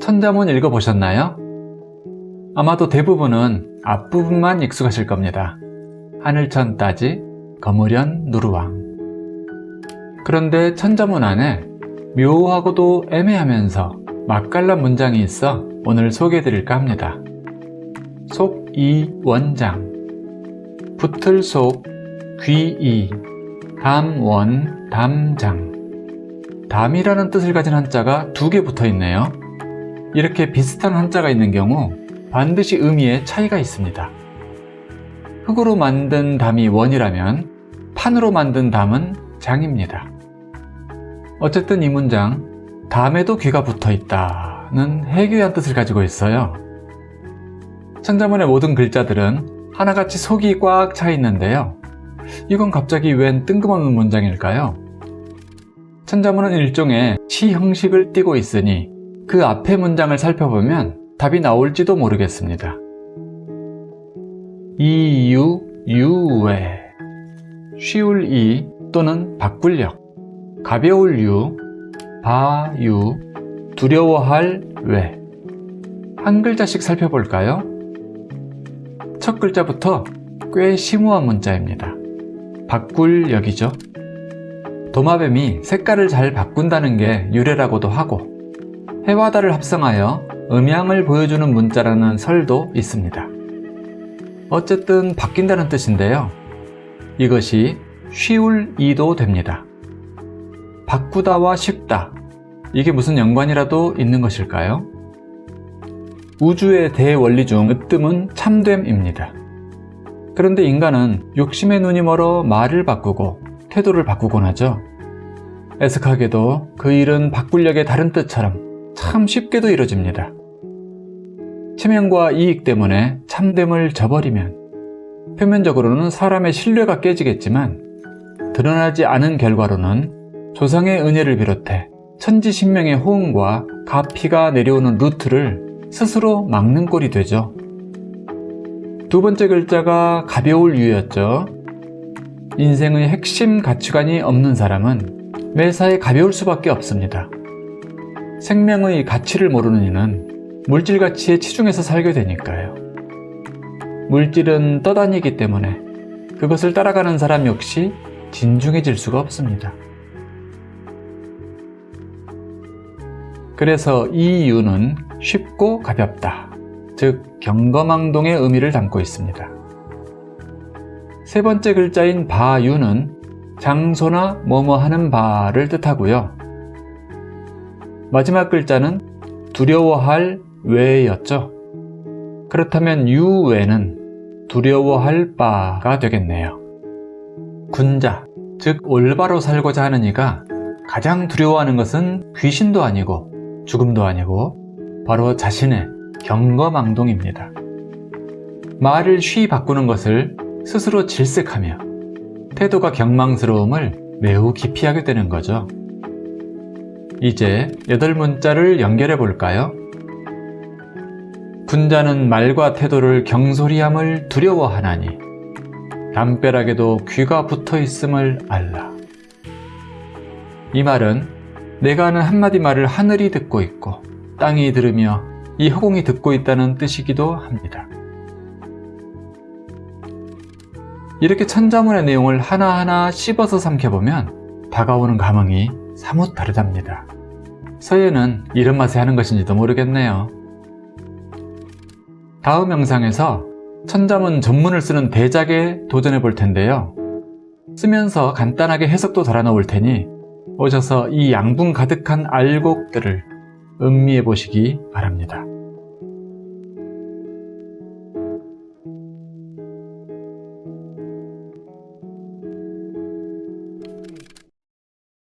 천자문 읽어보셨나요? 아마도 대부분은 앞부분만 익숙하실 겁니다. 하늘천 따지, 거무련 누르왕. 그런데 천자문 안에 묘하고도 애매하면서 맛깔난 문장이 있어 오늘 소개해드릴까 합니다. 속이 원장 붙을 속 귀이 담원 담장 담이라는 뜻을 가진 한자가 두 개 붙어 있네요. 이렇게 비슷한 한자가 있는 경우 반드시 의미에 차이가 있습니다. 흙으로 만든 담이 원이라면 판으로 만든 담은 장입니다. 어쨌든 이 문장 담에도 귀가 붙어 있다는 해교한 뜻을 가지고 있어요. 천자문의 모든 글자들은 하나같이 속이 꽉 차 있는데요. 이건 갑자기 웬 뜬금없는 문장일까요? 천자문은 일종의 시 형식을 띠고 있으니 그 앞의 문장을 살펴보면 답이 나올지도 모르겠습니다. 이유, 유외 쉬울 이 또는 바꿀력 가벼울 유, 바유, 두려워할 외. 한 글자씩 살펴볼까요? 첫 글자부터 꽤 심오한 문자입니다. 바꿀력이죠. 도마뱀이 색깔을 잘 바꾼다는 게 유래라고도 하고 해와 달을 합성하여 음양을 보여주는 문자라는 설도 있습니다. 어쨌든 바뀐다는 뜻인데요. 이것이 쉬울 이도 됩니다. 바꾸다와 쉽다 이게 무슨 연관이라도 있는 것일까요? 우주의 대원리 중 으뜸은 참됨입니다. 그런데 인간은 욕심의 눈이 멀어 말을 바꾸고 태도를 바꾸곤 하죠. 애석하게도 그 일은 바꿀력의 다른 뜻처럼 참 쉽게도 이루어집니다. 체면과 이익 때문에 참됨을 저버리면 표면적으로는 사람의 신뢰가 깨지겠지만 드러나지 않은 결과로는 조상의 은혜를 비롯해 천지신명의 호응과 가피가 내려오는 루트를 스스로 막는 꼴이 되죠. 두 번째 글자가 가벼울 유였죠. 인생의 핵심 가치관이 없는 사람은 매사에 가벼울 수밖에 없습니다. 생명의 가치를 모르는 이는 물질 가치에 치중해서 살게 되니까요. 물질은 떠다니기 때문에 그것을 따라가는 사람 역시 진중해질 수가 없습니다. 그래서 이 이유는 쉽고 가볍다, 즉 경거망동의 의미를 담고 있습니다. 세 번째 글자인 바유는 장소나 뭐뭐 하는 바를 뜻하고요. 마지막 글자는 두려워할 외였죠. 그렇다면 유외는 두려워할 바가 되겠네요. 군자, 즉 올바로 살고자 하는 이가 가장 두려워하는 것은 귀신도 아니고 죽음도 아니고 바로 자신의 경거망동입니다. 말을 쉬 바꾸는 것을 스스로 질색하며 태도가 경망스러움을 매우 기피하게 되는 거죠. 이제 여덟 문자를 연결해 볼까요? 군자는 말과 태도를 경솔히함을 두려워하나니 담벼락에도 귀가 붙어 있음을 알라. 이 말은 내가 하는 한마디 말을 하늘이 듣고 있고 땅이 들으며 이 허공이 듣고 있다는 뜻이기도 합니다. 이렇게 천자문의 내용을 하나하나 씹어서 삼켜보면 다가오는 감흥이 사뭇 다르답니다. 서예는 이런 맛에 하는 것인지도 모르겠네요. 다음 영상에서 천자문 전문을 쓰는 대작에 도전해 볼 텐데요. 쓰면서 간단하게 해석도 달아 놓을 테니 오셔서 이 양분 가득한 알곡들을 음미해 보시기 바랍니다.